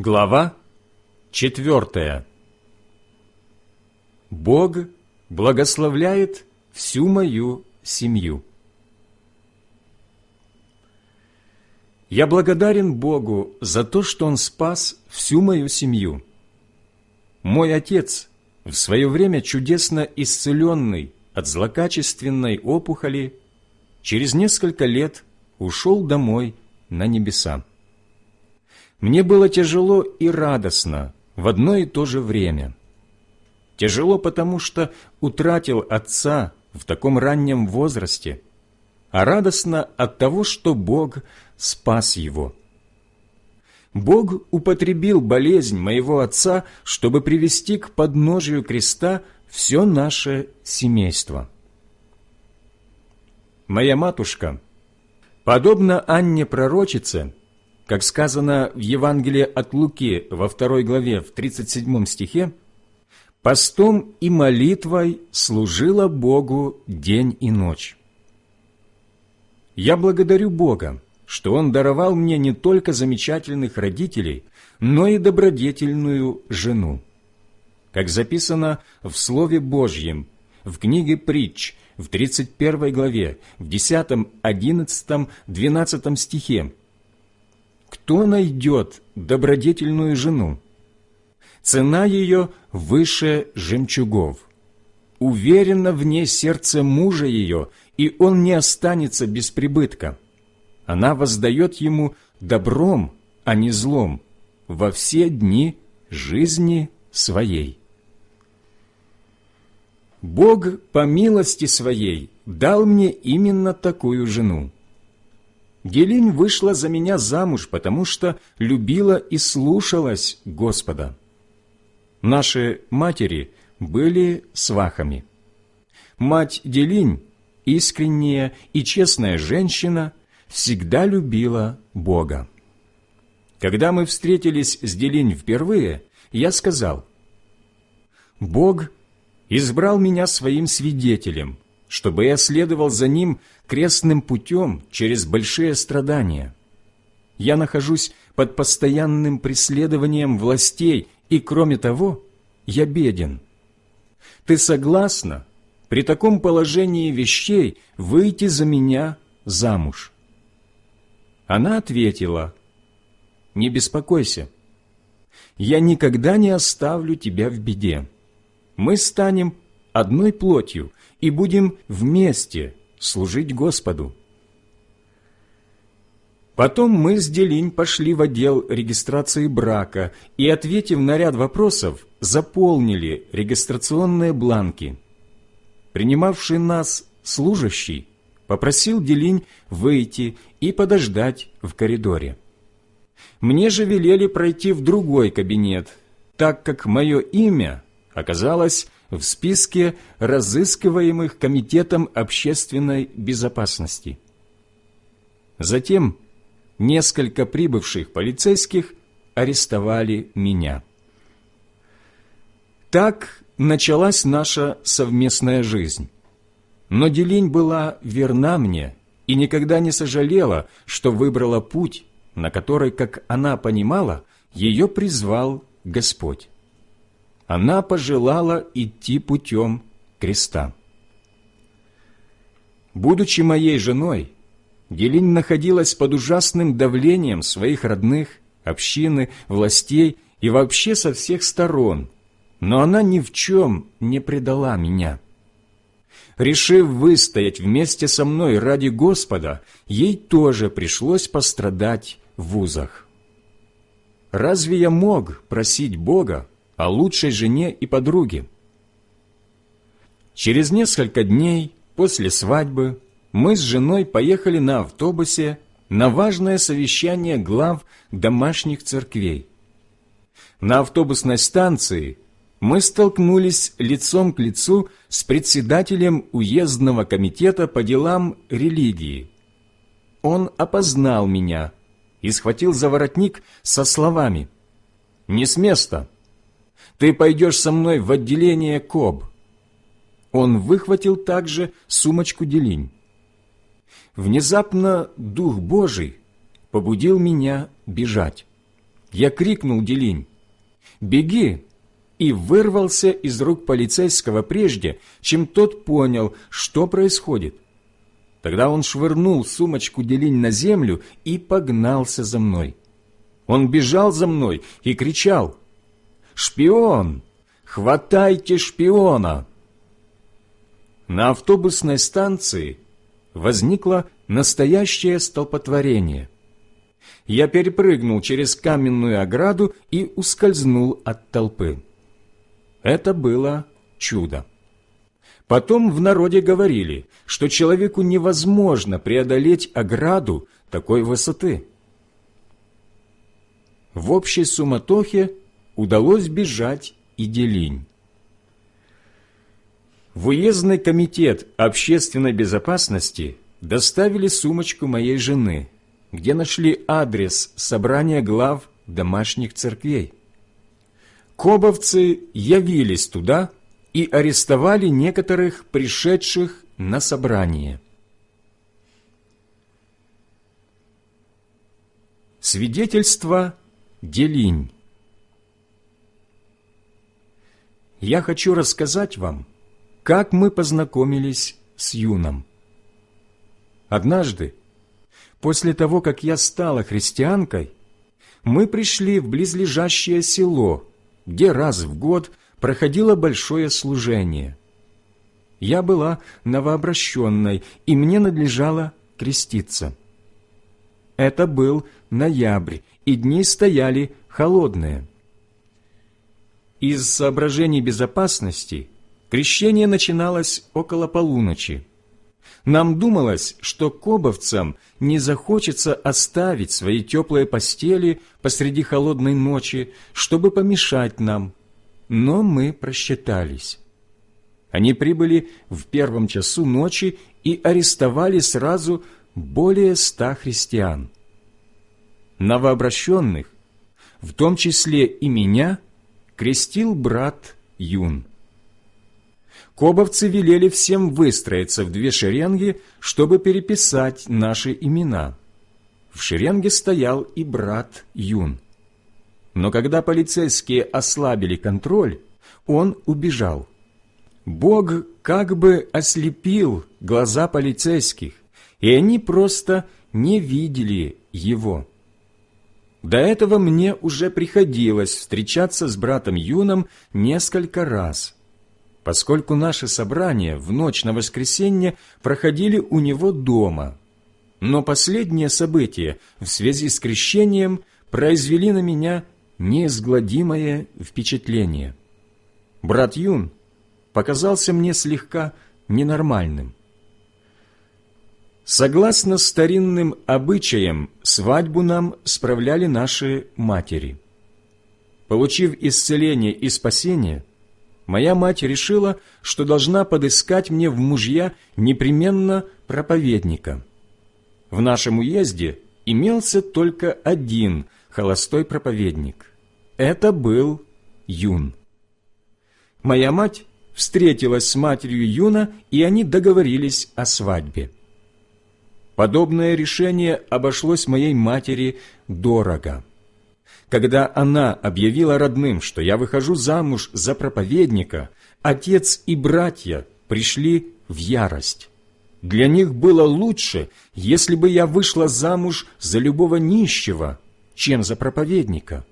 Глава четвертая. Бог благословляет всю мою семью. Я благодарен Богу за то, что Он спас всю мою семью. Мой отец, в свое время чудесно исцеленный от злокачественной опухоли, через несколько лет ушел домой на небеса. Мне было тяжело и радостно в одно и то же время. Тяжело, потому что утратил отца в таком раннем возрасте, а радостно от того, что Бог спас его. Бог употребил болезнь моего отца, чтобы привести к подножию креста все наше семейство. Моя матушка, подобно Анне Пророчице, как сказано в Евангелии от Луки во второй главе в 37 стихе, постом и молитвой служила Богу день и ночь. Я благодарю Бога, что Он даровал мне не только замечательных родителей, но и добродетельную жену. Как записано в Слове Божьем, в книге «Притч», в 31 главе, в 10, 11, 12 стихе, кто найдет добродетельную жену? Цена ее выше жемчугов. Уверенно в ней сердце мужа ее, и он не останется без прибытка. Она воздает ему добром, а не злом, во все дни жизни своей. Бог по милости своей дал мне именно такую жену. Гелинь вышла за меня замуж, потому что любила и слушалась Господа. Наши матери были свахами. Мать Делинь, искренняя и честная женщина, всегда любила Бога. Когда мы встретились с Делинь впервые, я сказал, «Бог избрал меня своим свидетелем, чтобы я следовал за Ним крестным путем через большие страдания. Я нахожусь под постоянным преследованием властей, и, кроме того, я беден. Ты согласна при таком положении вещей выйти за меня замуж?» Она ответила, «Не беспокойся, я никогда не оставлю тебя в беде. Мы станем одной плотью и будем вместе служить Господу. Потом мы с Делинь пошли в отдел регистрации брака и, ответив на ряд вопросов, заполнили регистрационные бланки. Принимавший нас служащий попросил Делинь выйти и подождать в коридоре. Мне же велели пройти в другой кабинет, так как мое имя оказалось в списке разыскиваемых Комитетом общественной безопасности. Затем несколько прибывших полицейских арестовали меня. Так началась наша совместная жизнь. Но Делинь была верна мне и никогда не сожалела, что выбрала путь, на который, как она понимала, ее призвал Господь она пожелала идти путем креста. Будучи моей женой, Гелинь находилась под ужасным давлением своих родных, общины, властей и вообще со всех сторон, но она ни в чем не предала меня. Решив выстоять вместе со мной ради Господа, ей тоже пришлось пострадать в вузах. Разве я мог просить Бога о лучшей жене и подруге. Через несколько дней после свадьбы мы с женой поехали на автобусе на важное совещание глав домашних церквей. На автобусной станции мы столкнулись лицом к лицу с председателем уездного комитета по делам религии. Он опознал меня и схватил за воротник со словами «Не с места! Ты пойдешь со мной в отделение КОБ». Он выхватил также сумочку Делинь. Внезапно Дух Божий побудил меня бежать. я крикнул Делинь, «Беги!» и вырвался из рук полицейского прежде, чем тот понял, что происходит. Тогда он швырнул сумочку Делинь на землю и погнался за мной. Он бежал за мной и кричал, «Шпион! Хватайте шпиона!» На автобусной станции возникло настоящее столпотворение. Я перепрыгнул через каменную ограду и ускользнул от толпы. Это было чудо. Потом в народе говорили, что человеку невозможно преодолеть ограду такой высоты. В общей суматохе удалось бежать и Делинь. В уездный комитет общественной безопасности доставили сумочку моей жены, где нашли адрес собрания глав домашних церквей. Кобовцы явились туда и арестовали некоторых пришедших на собрание. Свидетельство Делинь Я хочу рассказать вам, как мы познакомились с Юном. Однажды, после того, как я стала христианкой, мы пришли в близлежащее село, где раз в год проходило большое служение. Я была новообращенной, и мне надлежало креститься. Это был ноябрь, и дни стояли холодные. Из соображений безопасности крещение начиналось около полуночи. Нам думалось, что кобовцам не захочется оставить свои теплые постели посреди холодной ночи, чтобы помешать нам. Но мы просчитались. Они прибыли в первом часу ночи и арестовали сразу более ста христиан. Новообращенных, в том числе и меня – крестил брат Юн. Кобовцы велели всем выстроиться в две шеренги, чтобы переписать наши имена. В шеренге стоял и брат Юн. Но когда полицейские ослабили контроль, он убежал. Бог как бы ослепил глаза полицейских, и они просто не видели его. До этого мне уже приходилось встречаться с братом Юном несколько раз, поскольку наши собрания в ночь на воскресенье проходили у него дома. Но последние события в связи с крещением произвели на меня неизгладимое впечатление. Брат Юн показался мне слегка ненормальным. Согласно старинным обычаям, свадьбу нам справляли наши матери. Получив исцеление и спасение, моя мать решила, что должна подыскать мне в мужья непременно проповедника. В нашем уезде имелся только один холостой проповедник. Это был Юн. Моя мать встретилась с матерью Юна, и они договорились о свадьбе. Подобное решение обошлось моей матери дорого. Когда она объявила родным, что я выхожу замуж за проповедника, отец и братья пришли в ярость. Для них было лучше, если бы я вышла замуж за любого нищего, чем за проповедника.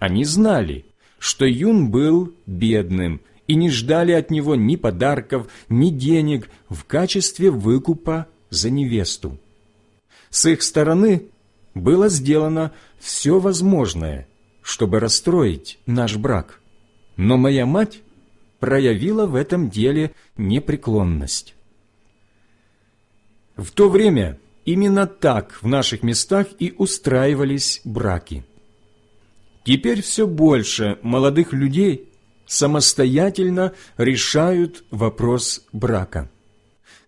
Они знали, что Юн был бедным и не ждали от него ни подарков, ни денег в качестве выкупа за невесту. С их стороны было сделано все возможное, чтобы расстроить наш брак, но моя мать проявила в этом деле непреклонность. В то время именно так в наших местах и устраивались браки. Теперь все больше молодых людей самостоятельно решают вопрос брака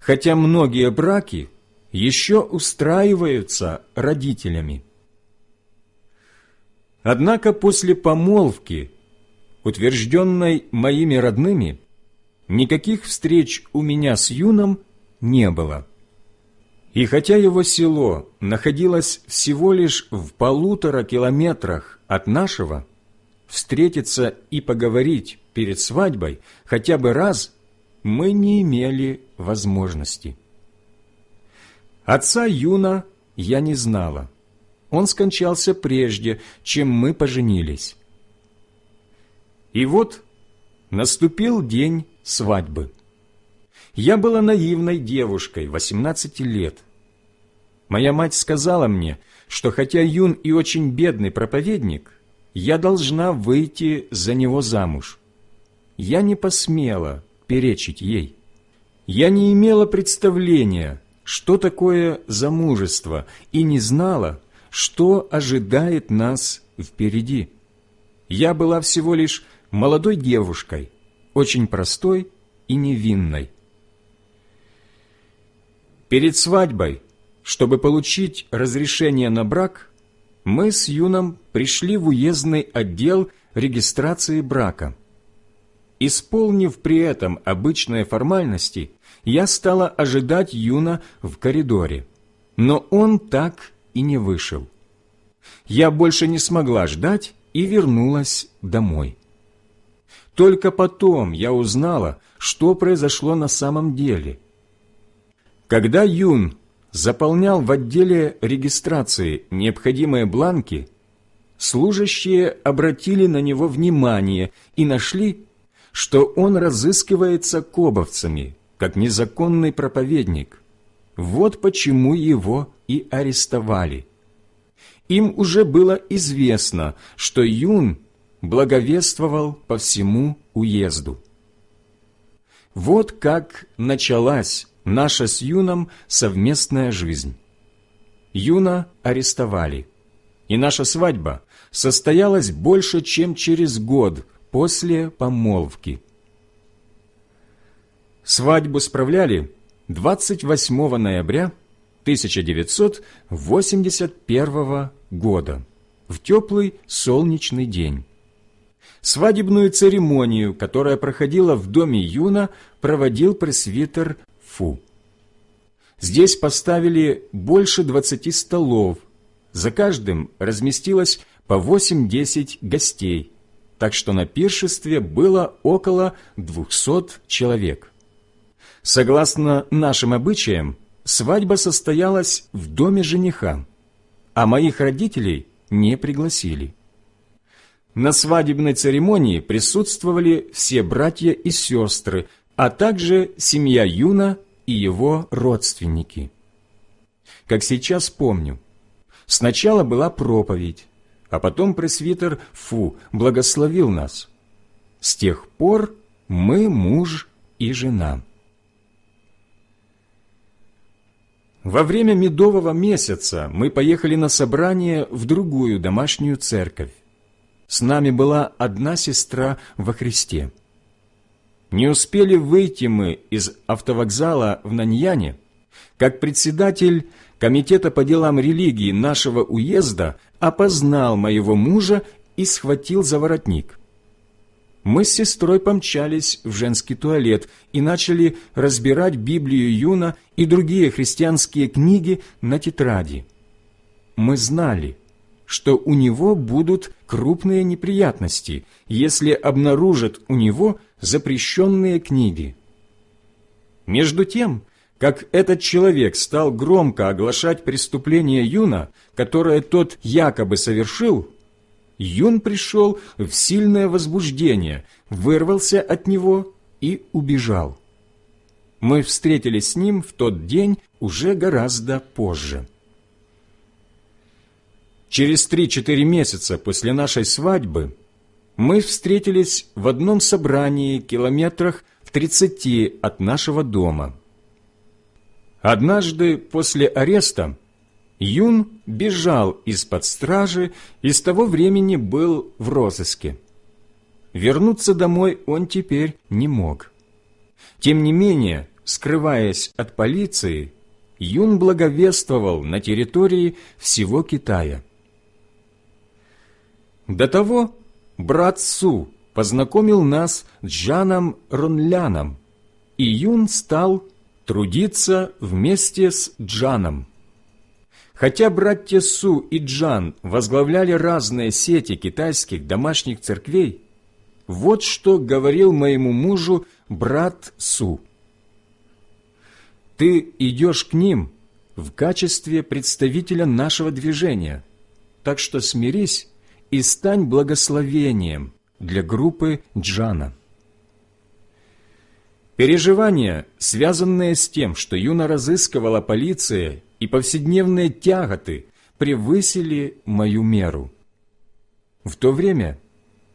хотя многие браки еще устраиваются родителями. Однако после помолвки, утвержденной моими родными, никаких встреч у меня с Юном не было. И хотя его село находилось всего лишь в полутора километрах от нашего, встретиться и поговорить перед свадьбой хотя бы раз мы не имели возможности. Отца Юна я не знала. Он скончался прежде, чем мы поженились. И вот наступил день свадьбы. Я была наивной девушкой, 18 лет. Моя мать сказала мне, что хотя Юн и очень бедный проповедник, я должна выйти за него замуж. Я не посмела перечить ей. Я не имела представления, что такое замужество, и не знала, что ожидает нас впереди. Я была всего лишь молодой девушкой, очень простой и невинной. Перед свадьбой, чтобы получить разрешение на брак, мы с Юном пришли в уездный отдел регистрации брака. Исполнив при этом обычные формальности, я стала ожидать Юна в коридоре, но он так и не вышел. Я больше не смогла ждать и вернулась домой. Только потом я узнала, что произошло на самом деле – когда Юн заполнял в отделе регистрации необходимые бланки, служащие обратили на него внимание и нашли, что он разыскивается кобовцами, как незаконный проповедник. Вот почему его и арестовали. Им уже было известно, что Юн благовествовал по всему уезду. Вот как началась наша с Юном совместная жизнь. Юна арестовали, и наша свадьба состоялась больше, чем через год после помолвки. Свадьбу справляли 28 ноября 1981 года в теплый солнечный день. Свадебную церемонию, которая проходила в доме Юна, проводил пресвитер Фу. Здесь поставили больше двадцати столов, за каждым разместилось по восемь-десять гостей, так что на пиршестве было около двухсот человек. Согласно нашим обычаям, свадьба состоялась в доме жениха, а моих родителей не пригласили. На свадебной церемонии присутствовали все братья и сестры, а также семья Юна и его родственники. Как сейчас помню, сначала была проповедь, а потом пресвитер Фу благословил нас. С тех пор мы муж и жена. Во время медового месяца мы поехали на собрание в другую домашнюю церковь. С нами была одна сестра во Христе. Не успели выйти мы из автовокзала в Наньяне, как председатель Комитета по делам религии нашего уезда опознал моего мужа и схватил за воротник. Мы с сестрой помчались в женский туалет и начали разбирать Библию Юна и другие христианские книги на тетради. Мы знали, что у него будут крупные неприятности, если обнаружат у него запрещенные книги. Между тем, как этот человек стал громко оглашать преступление Юна, которое тот якобы совершил, Юн пришел в сильное возбуждение, вырвался от него и убежал. Мы встретились с ним в тот день уже гораздо позже. Через три-четыре месяца после нашей свадьбы мы встретились в одном собрании километрах в тридцати от нашего дома. Однажды после ареста Юн бежал из-под стражи и с того времени был в розыске. Вернуться домой он теперь не мог. Тем не менее, скрываясь от полиции, Юн благовествовал на территории всего Китая. До того брат Су познакомил нас с Джаном Ронляном, и Юн стал трудиться вместе с Джаном. Хотя братья Су и Джан возглавляли разные сети китайских домашних церквей, вот что говорил моему мужу брат Су. «Ты идешь к ним в качестве представителя нашего движения, так что смирись и стань благословением для группы Джана». Переживания, связанные с тем, что Юна разыскивала полиция, и повседневные тяготы превысили мою меру. В то время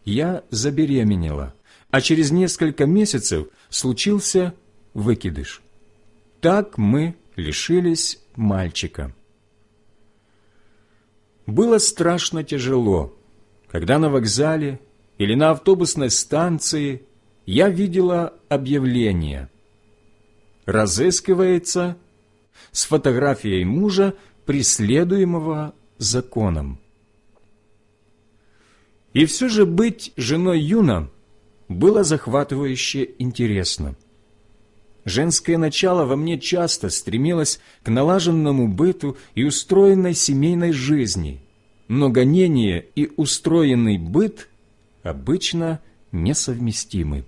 я забеременела, а через несколько месяцев случился выкидыш. Так мы лишились мальчика. Было страшно тяжело, когда на вокзале или на автобусной станции я видела объявление «Разыскивается с фотографией мужа, преследуемого законом». И все же быть женой Юна было захватывающе интересно. Женское начало во мне часто стремилось к налаженному быту и устроенной семейной жизни, но гонение и устроенный быт обычно несовместимы.